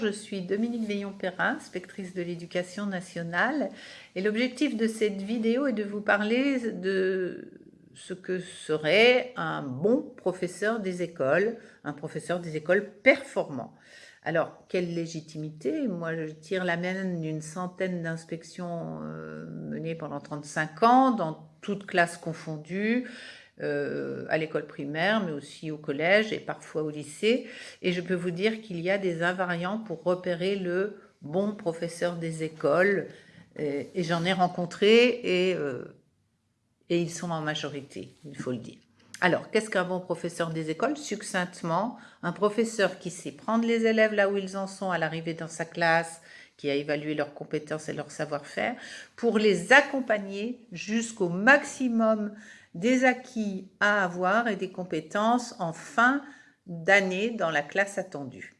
Je suis Dominique Veillon-Perrin, inspectrice de l'éducation nationale et l'objectif de cette vidéo est de vous parler de ce que serait un bon professeur des écoles, un professeur des écoles performant. Alors, quelle légitimité? Moi, je tire la mienne d'une centaine d'inspections euh, menées pendant 35 ans, dans toutes classes confondues, euh, à l'école primaire, mais aussi au collège et parfois au lycée. Et je peux vous dire qu'il y a des invariants pour repérer le bon professeur des écoles. Et, j'en ai rencontré et, euh, et ils sont en majorité, il faut le dire. Alors, qu'est-ce qu'un bon professeur des écoles? Succinctement, un professeur qui sait prendre les élèves là où ils en sont à l'arrivée dans sa classe, qui a évalué leurs compétences et leur savoir-faire, pour les accompagner jusqu'au maximum des acquis à avoir et des compétences en fin d'année dans la classe attendue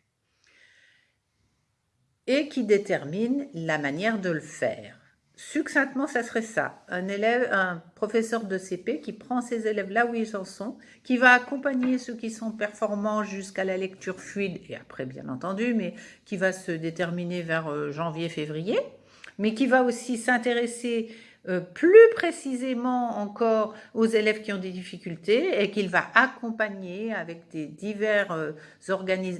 et qui détermine la manière de le faire. Succinctement, ça serait ça. Un élève, un professeur de CP qui prend ses élèves là où ils en sont, qui va accompagner ceux qui sont performants jusqu'à la lecture fluide, et après bien entendu, mais qui va se déterminer vers euh, janvier-février, mais qui va aussi s'intéresser euh, plus précisément encore aux élèves qui ont des difficultés et qu'il va accompagner avec des divers, euh,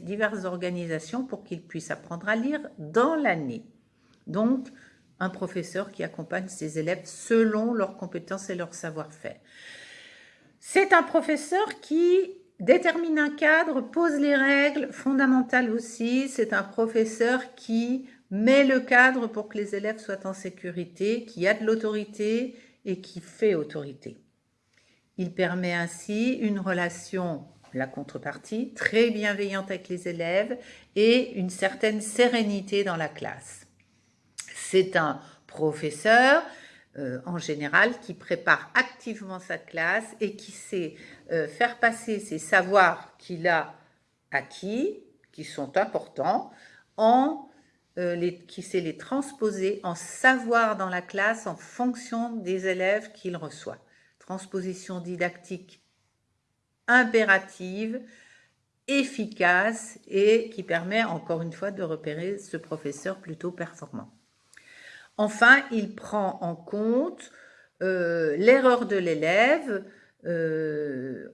diverses organisations pour qu'ils puissent apprendre à lire dans l'année. Donc, un professeur qui accompagne ses élèves selon leurs compétences et leur savoir-faire. C'est un professeur qui détermine un cadre, pose les règles fondamentales aussi. C'est un professeur qui met le cadre pour que les élèves soient en sécurité, qui a de l'autorité et qui fait autorité. Il permet ainsi une relation, la contrepartie, très bienveillante avec les élèves et une certaine sérénité dans la classe. C'est un professeur, euh, en général, qui prépare activement sa classe et qui sait euh, faire passer ses savoirs qu'il a acquis, qui sont importants, en euh, qui sait les transposer en savoir dans la classe en fonction des élèves qu'il reçoit. Transposition didactique impérative, efficace et qui permet encore une fois de repérer ce professeur plutôt performant. Enfin, il prend en compte euh, l'erreur de l'élève euh,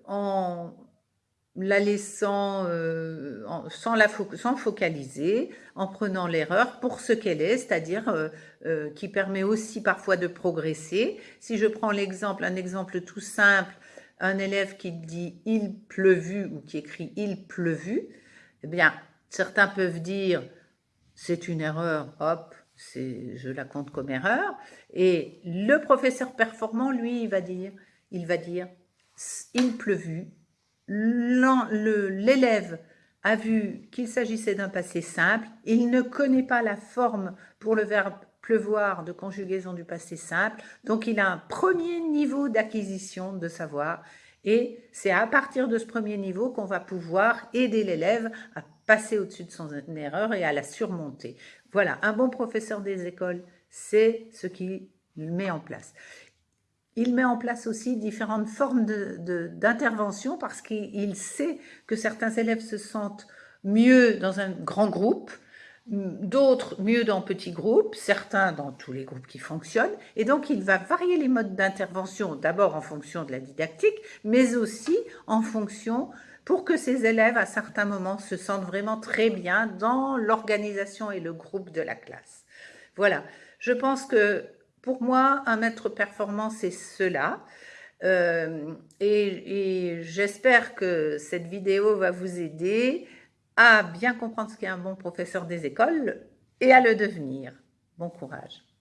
la laissant euh, sans, la focaliser, en prenant l'erreur pour ce qu'elle est, c'est-à-dire euh, euh, qui permet aussi parfois de progresser. Si je prends l'exemple, un exemple tout simple, un élève qui dit « il pleuvu » ou qui écrit « il pleuvu », eh bien, certains peuvent dire « c'est une erreur, hop, je la compte comme erreur », et le professeur performant, lui, il va dire, il va dire « il pleuvu », l'élève a vu qu'il s'agissait d'un passé simple, il ne connaît pas la forme pour le verbe pleuvoir de conjugaison du passé simple, donc il a un premier niveau d'acquisition de savoir et c'est à partir de ce premier niveau qu'on va pouvoir aider l'élève à passer au-dessus de son erreur et à la surmonter. Voilà, un bon professeur des écoles, c'est ce qu'il met en place. Il met en place aussi différentes formes d'intervention parce qu'il sait que certains élèves se sentent mieux dans un grand groupe, d'autres mieux dans petits groupes, certains dans tous les groupes qui fonctionnent. Et donc, il va varier les modes d'intervention, d'abord en fonction de la didactique, mais aussi en fonction pour que ces élèves, à certains moments, se sentent vraiment très bien dans l'organisation et le groupe de la classe. Voilà, je pense que pour moi, un maître performant, c'est cela. Euh, et, j'espère que cette vidéo va vous aider à bien comprendre ce qu'est un bon professeur des écoles et à le devenir. Bon courage